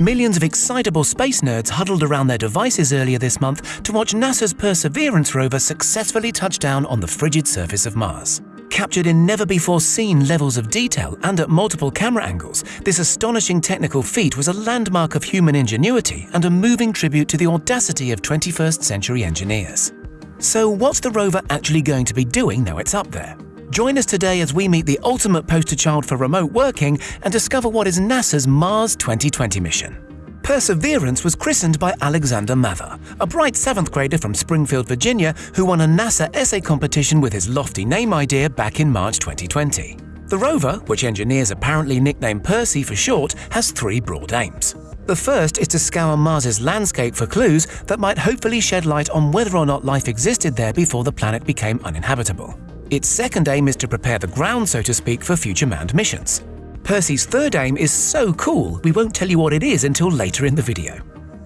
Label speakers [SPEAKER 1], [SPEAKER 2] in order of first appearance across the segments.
[SPEAKER 1] Millions of excitable space nerds huddled around their devices earlier this month to watch NASA's Perseverance rover successfully touch down on the frigid surface of Mars. Captured in never before seen levels of detail and at multiple camera angles, this astonishing technical feat was a landmark of human ingenuity and a moving tribute to the audacity of 21st century engineers. So, what's the rover actually going to be doing now it's up there? Join us today as we meet the ultimate poster child for remote working and discover what is NASA's Mars 2020 mission. Perseverance was christened by Alexander Mather, a bright seventh grader from Springfield, Virginia, who won a NASA essay competition with his lofty name idea back in March 2020. The rover, which engineers apparently nicknamed Percy for short, has three broad aims. The first is to scour Mars's landscape for clues that might hopefully shed light on whether or not life existed there before the planet became uninhabitable. Its second aim is to prepare the ground, so to speak, for future manned missions. Percy's third aim is so cool, we won't tell you what it is until later in the video.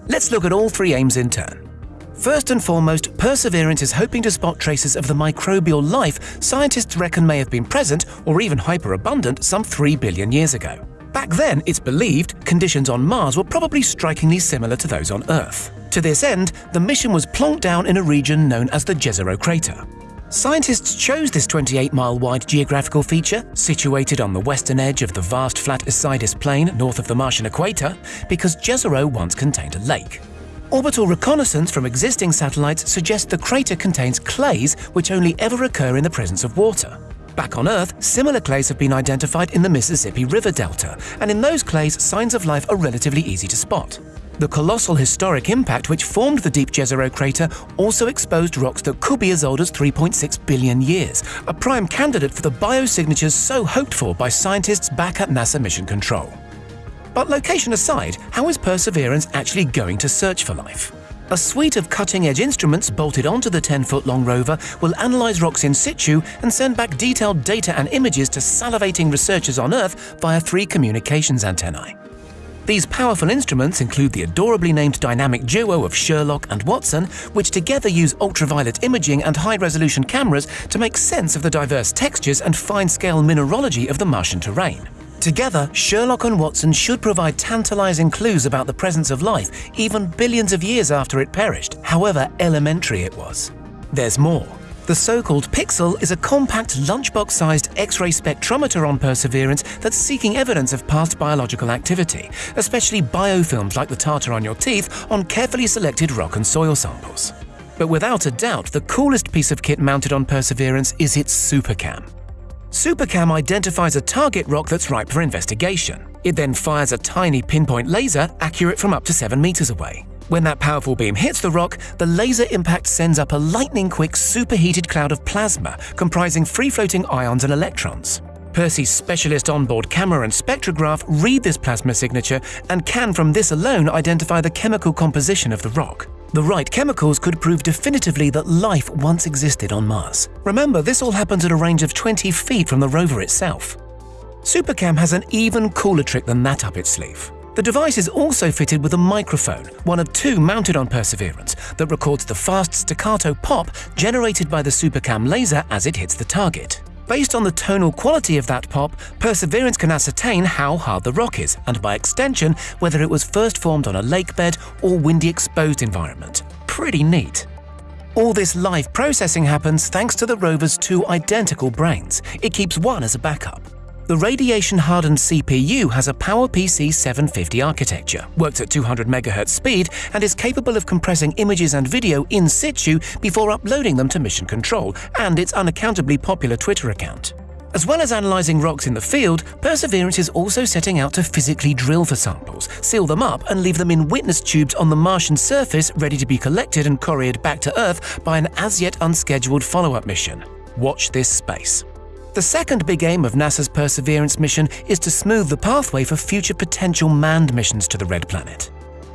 [SPEAKER 1] Let's look at all three aims in turn. First and foremost, Perseverance is hoping to spot traces of the microbial life scientists reckon may have been present or even hyperabundant some 3 billion years ago. Back then, it's believed conditions on Mars were probably strikingly similar to those on Earth. To this end, the mission was plonked down in a region known as the Jezero crater. Scientists chose this 28-mile wide geographical feature, situated on the western edge of the vast flat Isidis Plain north of the Martian equator, because Jezero once contained a lake. Orbital reconnaissance from existing satellites suggests the crater contains clays which only ever occur in the presence of water. Back on Earth, similar clays have been identified in the Mississippi River Delta, and in those clays, signs of life are relatively easy to spot. The colossal historic impact which formed the deep Jezero crater also exposed rocks that could be as old as 3.6 billion years, a prime candidate for the biosignatures so hoped for by scientists back at NASA Mission Control. But location aside, how is Perseverance actually going to search for life? A suite of cutting-edge instruments bolted onto the 10-foot-long rover will analyze rocks in situ and send back detailed data and images to salivating researchers on Earth via three communications antennae. These powerful instruments include the adorably named dynamic duo of Sherlock and Watson, which together use ultraviolet imaging and high-resolution cameras to make sense of the diverse textures and fine-scale mineralogy of the Martian terrain. Together, Sherlock and Watson should provide tantalizing clues about the presence of life even billions of years after it perished, however elementary it was. There's more. The so-called PIXL is a compact lunchbox-sized X-ray spectrometer on Perseverance that's seeking evidence of past biological activity, especially biofilms like the tartar on your teeth on carefully selected rock and soil samples. But without a doubt, the coolest piece of kit mounted on Perseverance is its SuperCam. SuperCam identifies a target rock that's ripe for investigation. It then fires a tiny pinpoint laser accurate from up to 7 meters away. When that powerful beam hits the rock, the laser impact sends up a lightning-quick superheated cloud of plasma comprising free-floating ions and electrons. Percy's specialist onboard camera and spectrograph read this plasma signature and can from this alone identify the chemical composition of the rock. The right chemicals could prove definitively that life once existed on Mars. Remember, this all happens at a range of 20 feet from the rover itself. SuperCam has an even cooler trick than that up its sleeve. The device is also fitted with a microphone, one of two mounted on Perseverance, that records the fast staccato pop generated by the SuperCam laser as it hits the target. Based on the tonal quality of that pop, Perseverance can ascertain how hard the rock is, and by extension, whether it was first formed on a lake bed or windy exposed environment. Pretty neat. All this live processing happens thanks to the rover's two identical brains. It keeps one as a backup. The radiation-hardened CPU has a PowerPC 750 architecture, works at 200 MHz speed, and is capable of compressing images and video in situ before uploading them to Mission Control and its unaccountably popular Twitter account. As well as analysing rocks in the field, Perseverance is also setting out to physically drill for samples, seal them up and leave them in witness tubes on the Martian surface ready to be collected and couriered back to Earth by an as-yet unscheduled follow-up mission. Watch this space. The second big aim of NASA's Perseverance mission is to smooth the pathway for future potential manned missions to the Red Planet.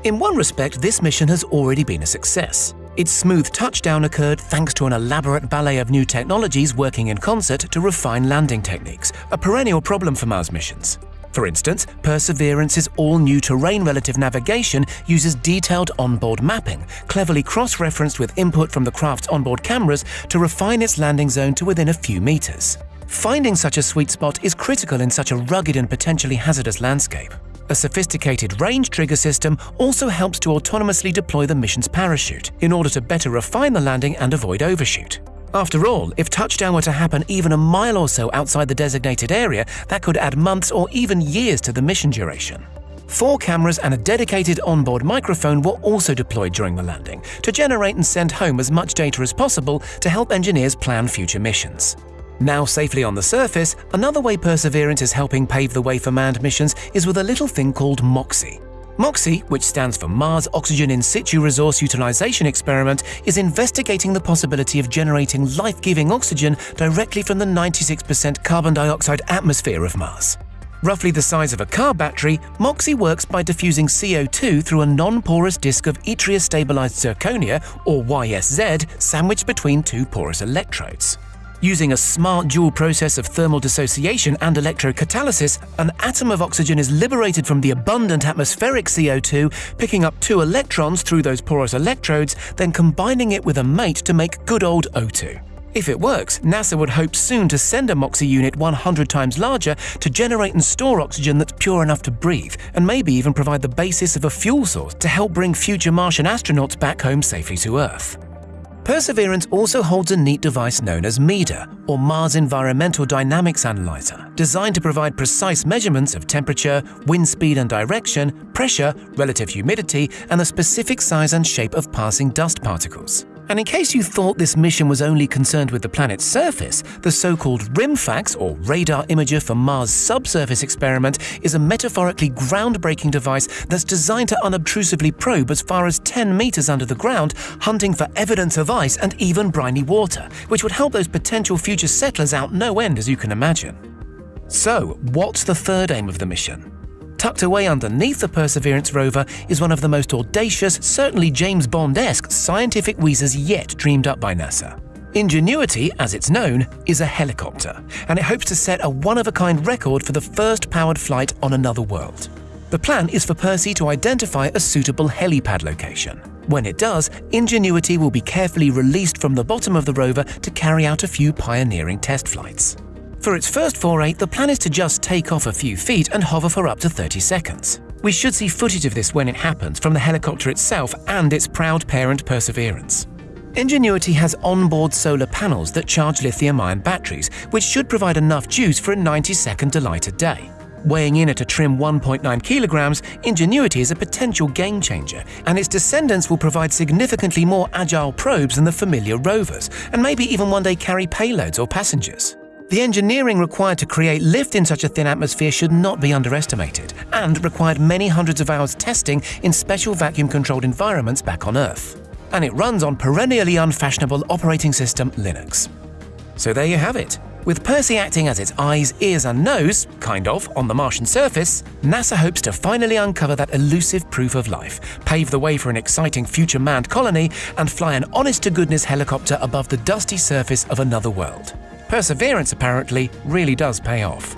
[SPEAKER 1] In one respect, this mission has already been a success. Its smooth touchdown occurred thanks to an elaborate ballet of new technologies working in concert to refine landing techniques, a perennial problem for Mars missions. For instance, Perseverance's all-new terrain-relative navigation uses detailed onboard mapping, cleverly cross-referenced with input from the craft's onboard cameras to refine its landing zone to within a few meters. Finding such a sweet spot is critical in such a rugged and potentially hazardous landscape. A sophisticated range trigger system also helps to autonomously deploy the mission's parachute in order to better refine the landing and avoid overshoot. After all, if touchdown were to happen even a mile or so outside the designated area, that could add months or even years to the mission duration. Four cameras and a dedicated onboard microphone were also deployed during the landing to generate and send home as much data as possible to help engineers plan future missions. Now safely on the surface, another way Perseverance is helping pave the way for manned missions is with a little thing called MOXIE. MOXIE, which stands for Mars Oxygen In Situ Resource Utilization Experiment, is investigating the possibility of generating life-giving oxygen directly from the 96% carbon dioxide atmosphere of Mars. Roughly the size of a car battery, MOXIE works by diffusing CO2 through a non-porous disk of yttria-stabilized zirconia, or YSZ, sandwiched between two porous electrodes. Using a smart dual process of thermal dissociation and electrocatalysis, an atom of oxygen is liberated from the abundant atmospheric CO2, picking up two electrons through those porous electrodes, then combining it with a mate to make good old O2. If it works, NASA would hope soon to send a MOXIE unit 100 times larger to generate and store oxygen that's pure enough to breathe, and maybe even provide the basis of a fuel source to help bring future Martian astronauts back home safely to Earth. Perseverance also holds a neat device known as MEDA, or Mars Environmental Dynamics Analyzer, designed to provide precise measurements of temperature, wind speed and direction, pressure, relative humidity, and the specific size and shape of passing dust particles. And in case you thought this mission was only concerned with the planet's surface, the so-called RIMFAX, or Radar Imager for Mars Subsurface Experiment, is a metaphorically groundbreaking device that's designed to unobtrusively probe as far as 10 meters under the ground, hunting for evidence of ice and even briny water, which would help those potential future settlers out no end, as you can imagine. So, what's the third aim of the mission? Tucked away underneath the Perseverance rover is one of the most audacious, certainly James Bond-esque scientific wheezers yet dreamed up by NASA. Ingenuity, as it's known, is a helicopter, and it hopes to set a one-of-a-kind record for the first powered flight on another world. The plan is for Percy to identify a suitable helipad location. When it does, Ingenuity will be carefully released from the bottom of the rover to carry out a few pioneering test flights. For its first foray, the plan is to just take off a few feet and hover for up to 30 seconds. We should see footage of this when it happens from the helicopter itself and its proud parent Perseverance. Ingenuity has onboard solar panels that charge lithium-ion batteries, which should provide enough juice for a 90-second delight a day. Weighing in at a trim 1.9 kilograms, Ingenuity is a potential game changer, and its descendants will provide significantly more agile probes than the familiar rovers, and maybe even one day carry payloads or passengers. The engineering required to create lift in such a thin atmosphere should not be underestimated, and required many hundreds of hours testing in special vacuum-controlled environments back on Earth. And it runs on perennially unfashionable operating system Linux. So there you have it. With Percy acting as its eyes, ears and nose, kind of, on the Martian surface, NASA hopes to finally uncover that elusive proof of life, pave the way for an exciting future manned colony, and fly an honest-to-goodness helicopter above the dusty surface of another world. Perseverance apparently really does pay off.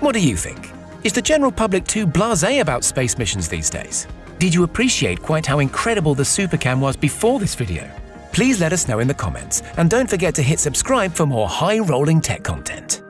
[SPEAKER 1] What do you think? Is the general public too blasé about space missions these days? Did you appreciate quite how incredible the Supercam was before this video? Please let us know in the comments, and don't forget to hit subscribe for more high-rolling tech content.